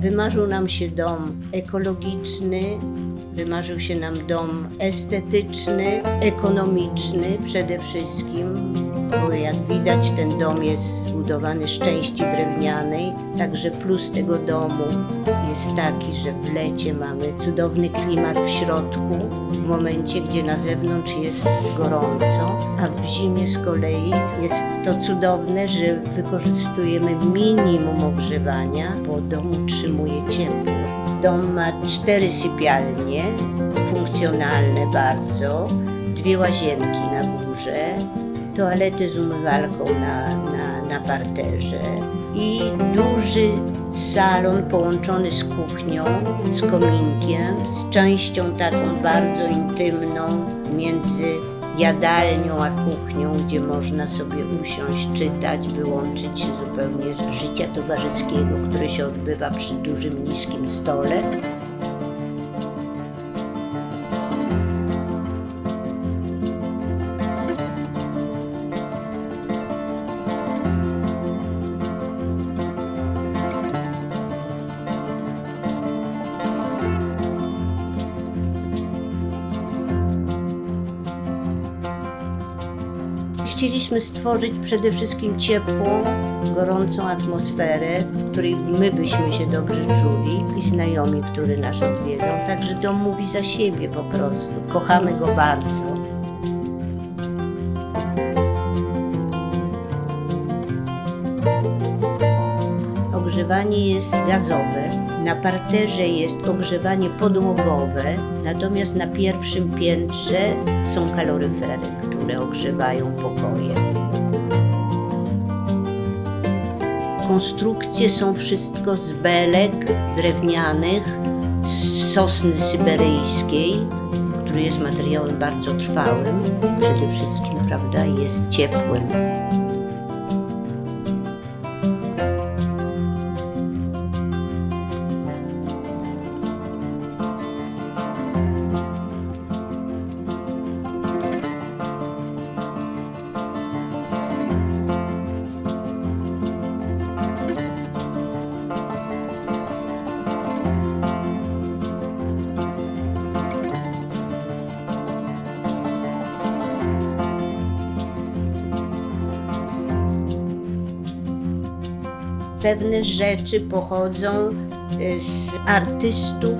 Wymarzył nam się dom ekologiczny, wymarzył się nam dom estetyczny, ekonomiczny przede wszystkim, bo jak widać ten dom jest zbudowany z części drewnianej, także plus tego domu jest taki, że w lecie mamy cudowny klimat w środku, w momencie, gdzie na zewnątrz jest gorąco, a w zimie z kolei jest to cudowne, że wykorzystujemy minimum ogrzewania, bo dom utrzymuje ciepło. Dom ma cztery sypialnie, funkcjonalne bardzo, dwie łazienki na górze, toalety z umywalką na, na, na parterze i duży salon połączony z kuchnią, z kominkiem, z częścią taką bardzo intymną między jadalnią a kuchnią, gdzie można sobie usiąść, czytać, wyłączyć się zupełnie z życia towarzyskiego, które się odbywa przy dużym, niskim stole. Chcieliśmy stworzyć przede wszystkim ciepłą, gorącą atmosferę, w której my byśmy się dobrze czuli i znajomi, którzy nas odwiedzą. Także dom mówi za siebie po prostu. Kochamy go bardzo. Ogrzewanie jest gazowe. Na parterze jest ogrzewanie podłogowe, natomiast na pierwszym piętrze są kaloryfery, które ogrzewają pokoje. Konstrukcje są wszystko z belek drewnianych, z sosny syberyjskiej, który jest materiałem bardzo trwałym, przede wszystkim, prawda, jest ciepłym. Pewne rzeczy pochodzą y, z artystów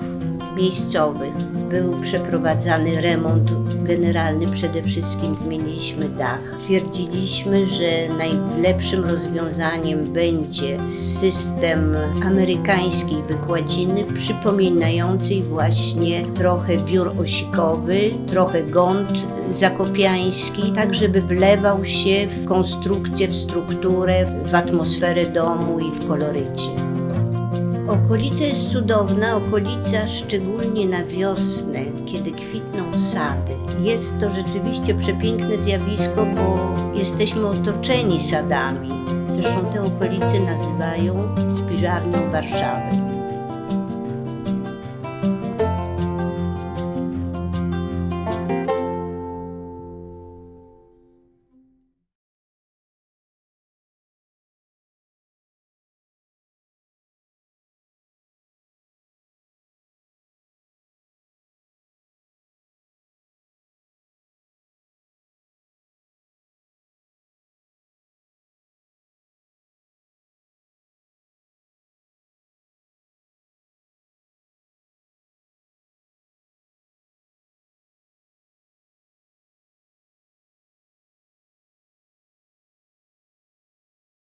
miejscowych. Był przeprowadzany remont generalny, przede wszystkim zmieniliśmy dach. Twierdziliśmy, że najlepszym rozwiązaniem będzie system amerykańskiej wykładziny, przypominającej właśnie trochę wiór osikowy, trochę gąd zakopiański, tak żeby wlewał się w konstrukcję, w strukturę, w atmosferę domu i w kolorycie. Okolica jest cudowna, okolica szczególnie na wiosnę, kiedy kwitną sady. Jest to rzeczywiście przepiękne zjawisko, bo jesteśmy otoczeni sadami. Zresztą te okolice nazywają spiżarnią Warszawy.